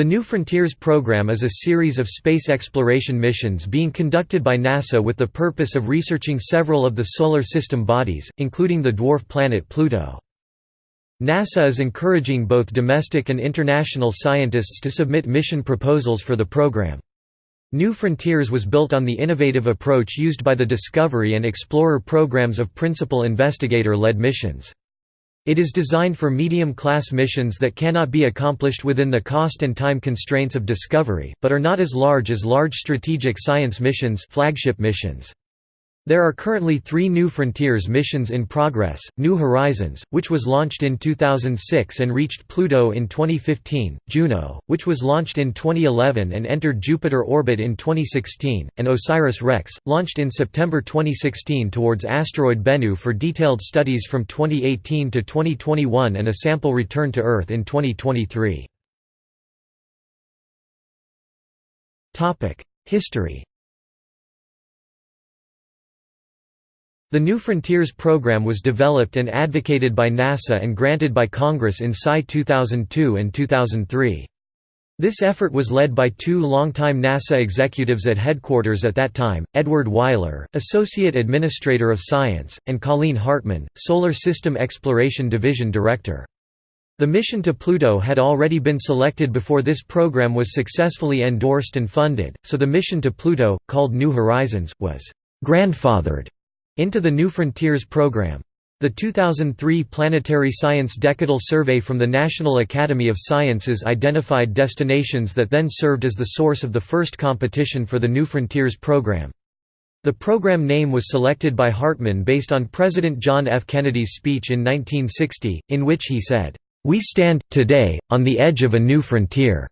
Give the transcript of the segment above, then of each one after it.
The New Frontiers program is a series of space exploration missions being conducted by NASA with the purpose of researching several of the Solar System bodies, including the dwarf planet Pluto. NASA is encouraging both domestic and international scientists to submit mission proposals for the program. New Frontiers was built on the innovative approach used by the Discovery and Explorer programs of principal investigator-led missions. It is designed for medium-class missions that cannot be accomplished within the cost and time constraints of Discovery, but are not as large as large strategic science missions flagship missions. There are currently three New Frontiers missions in progress, New Horizons, which was launched in 2006 and reached Pluto in 2015, Juno, which was launched in 2011 and entered Jupiter orbit in 2016, and OSIRIS-REx, launched in September 2016 towards asteroid Bennu for detailed studies from 2018 to 2021 and a sample return to Earth in 2023. History The New Frontiers program was developed and advocated by NASA and granted by Congress in SCI 2002 and 2003. This effort was led by two longtime NASA executives at headquarters at that time, Edward Weiler, Associate Administrator of Science, and Colleen Hartman, Solar System Exploration Division Director. The mission to Pluto had already been selected before this program was successfully endorsed and funded, so the mission to Pluto, called New Horizons, was «grandfathered» into the New Frontiers program. The 2003 Planetary Science Decadal Survey from the National Academy of Sciences identified destinations that then served as the source of the first competition for the New Frontiers program. The program name was selected by Hartman based on President John F. Kennedy's speech in 1960, in which he said, "'We stand, today, on the edge of a new frontier."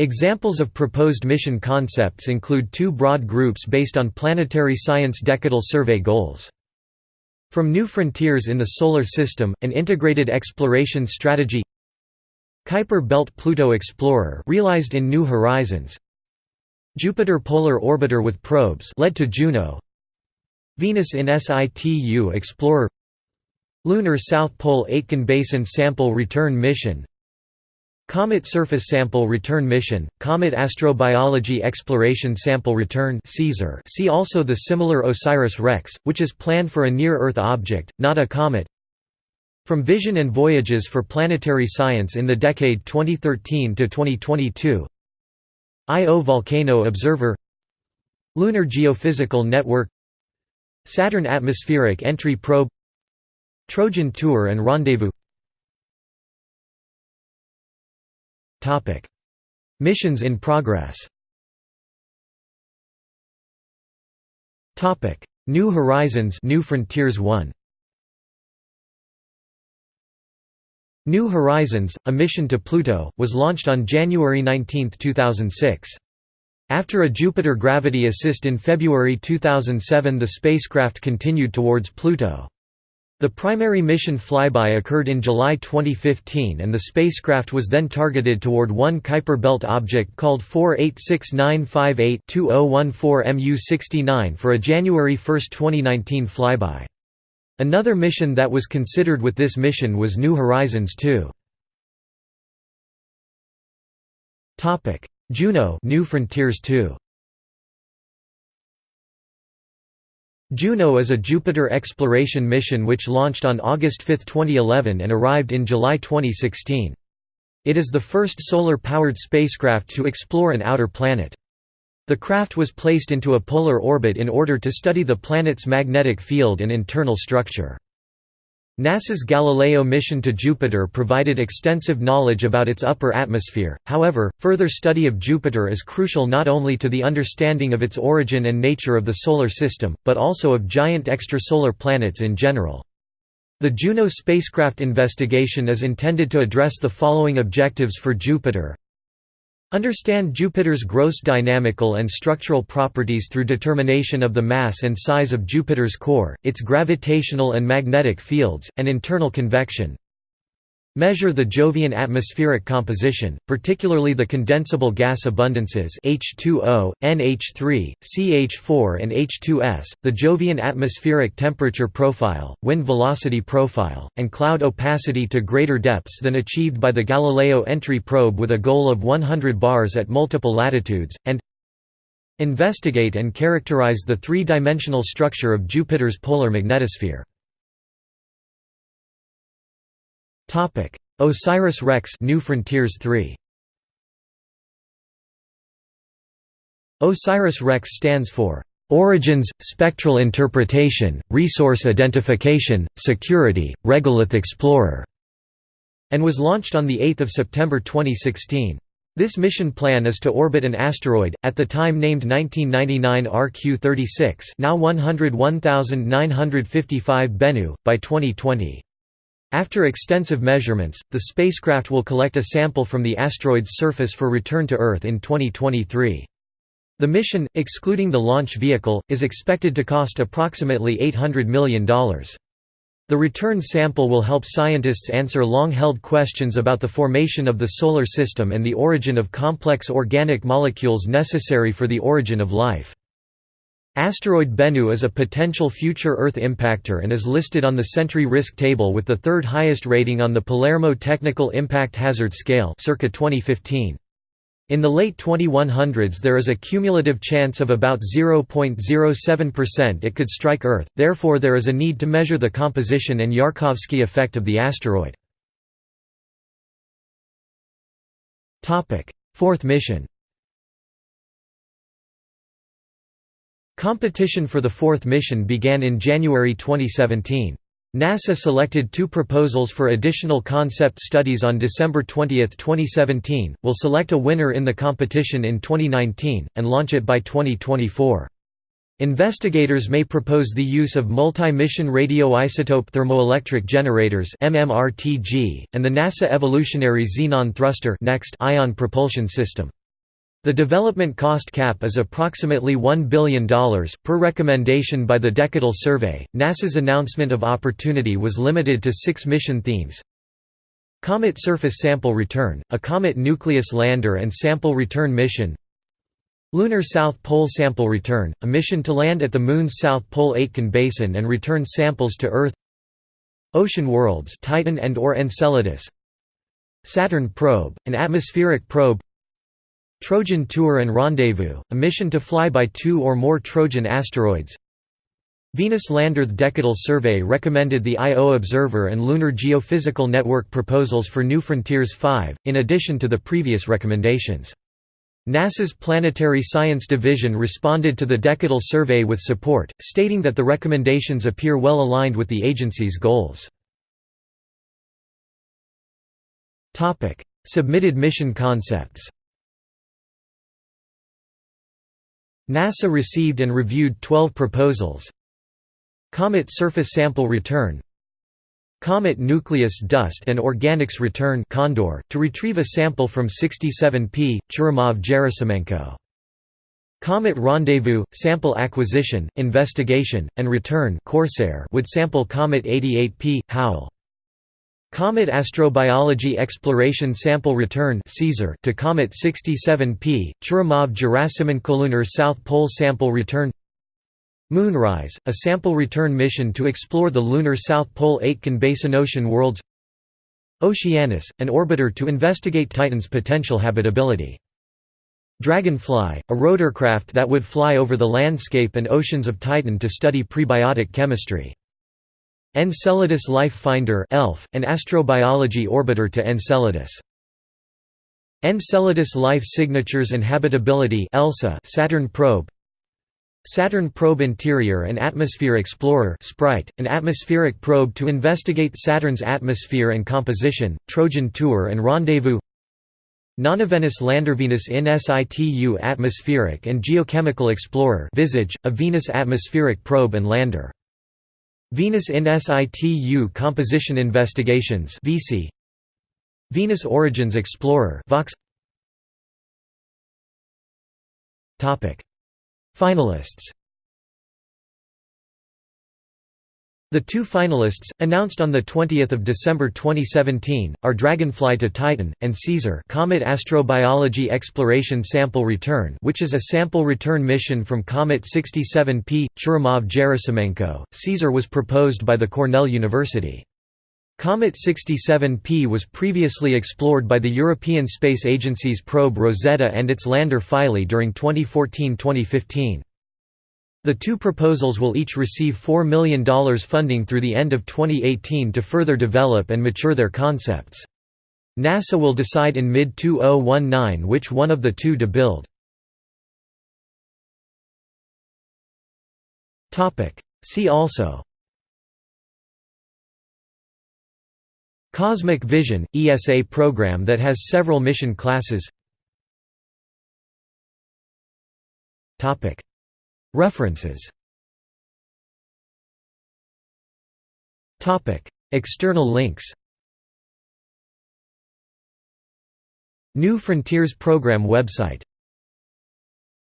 Examples of proposed mission concepts include two broad groups based on planetary science decadal survey goals. From New Frontiers in the Solar System, an integrated exploration strategy Kuiper Belt Pluto Explorer realized in New Horizons Jupiter Polar Orbiter with probes led to Juno Venus in Situ Explorer Lunar South Pole Aitken Basin Sample Return Mission Comet Surface Sample Return Mission, Comet Astrobiology Exploration Sample Return see also the similar OSIRIS-REx, which is planned for a near-Earth object, not a comet. From Vision and Voyages for Planetary Science in the decade 2013 to 2022 Io Volcano Observer. Lunar Geophysical Network. Saturn Atmospheric Entry Probe. Trojan Tour and Rendezvous Missions in progress. New Horizons, New Frontiers 1. New Horizons, a mission to Pluto, was launched on January 19, 2006. After a Jupiter gravity assist in February 2007 the spacecraft continued towards Pluto. The primary mission flyby occurred in July 2015 and the spacecraft was then targeted toward one Kuiper Belt object called 486958-2014 MU-69 for a January 1, 2019 flyby. Another mission that was considered with this mission was New Horizons 2. Juno New Frontiers 2 Juno is a Jupiter exploration mission which launched on August 5, 2011 and arrived in July 2016. It is the first solar-powered spacecraft to explore an outer planet. The craft was placed into a polar orbit in order to study the planet's magnetic field and internal structure. NASA's Galileo mission to Jupiter provided extensive knowledge about its upper atmosphere, however, further study of Jupiter is crucial not only to the understanding of its origin and nature of the Solar System, but also of giant extrasolar planets in general. The Juno spacecraft investigation is intended to address the following objectives for Jupiter Understand Jupiter's gross dynamical and structural properties through determination of the mass and size of Jupiter's core, its gravitational and magnetic fields, and internal convection. Measure the Jovian atmospheric composition, particularly the condensable gas abundances H2O, NH3, CH4 and H2S, the Jovian atmospheric temperature profile, wind velocity profile, and cloud opacity to greater depths than achieved by the Galileo entry probe with a goal of 100 bars at multiple latitudes, and investigate and characterize the three-dimensional structure of Jupiter's polar magnetosphere. Topic: OSIRIS-REx New Frontiers 3. OSIRIS-REx stands for Origins, Spectral Interpretation, Resource Identification, Security, Regolith Explorer, and was launched on 8 September 2016. This mission plan is to orbit an asteroid, at the time named 1999 RQ-36 now 101955 Bennu, by 2020. After extensive measurements, the spacecraft will collect a sample from the asteroid's surface for return to Earth in 2023. The mission, excluding the launch vehicle, is expected to cost approximately $800 million. The return sample will help scientists answer long-held questions about the formation of the Solar System and the origin of complex organic molecules necessary for the origin of life. Asteroid Bennu is a potential future Earth impactor and is listed on the Sentry Risk Table with the third highest rating on the Palermo Technical Impact Hazard Scale circa 2015. In the late 2100s there is a cumulative chance of about 0.07% it could strike Earth, therefore there is a need to measure the composition and Yarkovsky effect of the asteroid. Fourth mission Competition for the fourth mission began in January 2017. NASA selected two proposals for additional concept studies on December 20, 2017, will select a winner in the competition in 2019, and launch it by 2024. Investigators may propose the use of multi-mission radioisotope thermoelectric generators MMRTG, and the NASA Evolutionary Xenon Thruster ion propulsion system. The development cost cap is approximately $1 billion, per recommendation by the Decadal Survey. NASA's announcement of opportunity was limited to six mission themes. Comet Surface Sample Return, a Comet Nucleus Lander and Sample Return Mission, Lunar South Pole Sample Return, a mission to land at the Moon's South Pole Aitken Basin and return samples to Earth. Ocean Worlds Titan and or Enceladus. Saturn Probe, an atmospheric probe Trojan Tour and Rendezvous, a mission to fly by two or more Trojan asteroids Venus Lander Decadal Survey recommended the Io Observer and Lunar Geophysical Network proposals for New Frontiers 5, in addition to the previous recommendations. NASA's Planetary Science Division responded to the Decadal Survey with support, stating that the recommendations appear well aligned with the agency's goals. Submitted mission concepts NASA received and reviewed 12 proposals Comet Surface Sample Return Comet Nucleus Dust and Organics Return Condor, to retrieve a sample from 67P, Churyumov-Gerasimenko. Comet Rendezvous, Sample Acquisition, Investigation, and Return Corsair would sample Comet 88P, Howell. Comet Astrobiology Exploration Sample Return to Comet 67P, Churyumov-Gerasimenko Lunar South Pole Sample Return Moonrise, a sample return mission to explore the lunar South Pole Aitken Basin Ocean worlds Oceanus, an orbiter to investigate Titan's potential habitability. Dragonfly, a rotorcraft that would fly over the landscape and oceans of Titan to study prebiotic chemistry. Enceladus Life Finder ELF, an astrobiology orbiter to Enceladus. Enceladus Life Signatures and Habitability ELSA Saturn Probe. Saturn Probe Interior and Atmosphere Explorer Sprite, an atmospheric probe to investigate Saturn's atmosphere and composition, Trojan Tour and Rendezvous. Nonvenus Lander Venus in situ Atmospheric and Geochemical Explorer Visage, a Venus atmospheric probe and lander Venus in situ Composition Investigations VC Venus Origins Explorer Vox. Topic. Finalists The two finalists, announced on 20 December 2017, are Dragonfly to Titan, and CAESAR Comet Astrobiology Exploration Sample Return which is a sample return mission from Comet 67P, Churyumov-Gerasimenko. CAESAR was proposed by the Cornell University. Comet 67P was previously explored by the European Space Agency's probe Rosetta and its lander Philae during 2014–2015. The two proposals will each receive $4 million funding through the end of 2018 to further develop and mature their concepts. NASA will decide in mid-2019 which one of the two to build. See also Cosmic Vision – ESA program that has several mission classes References. External links. New Frontiers Program website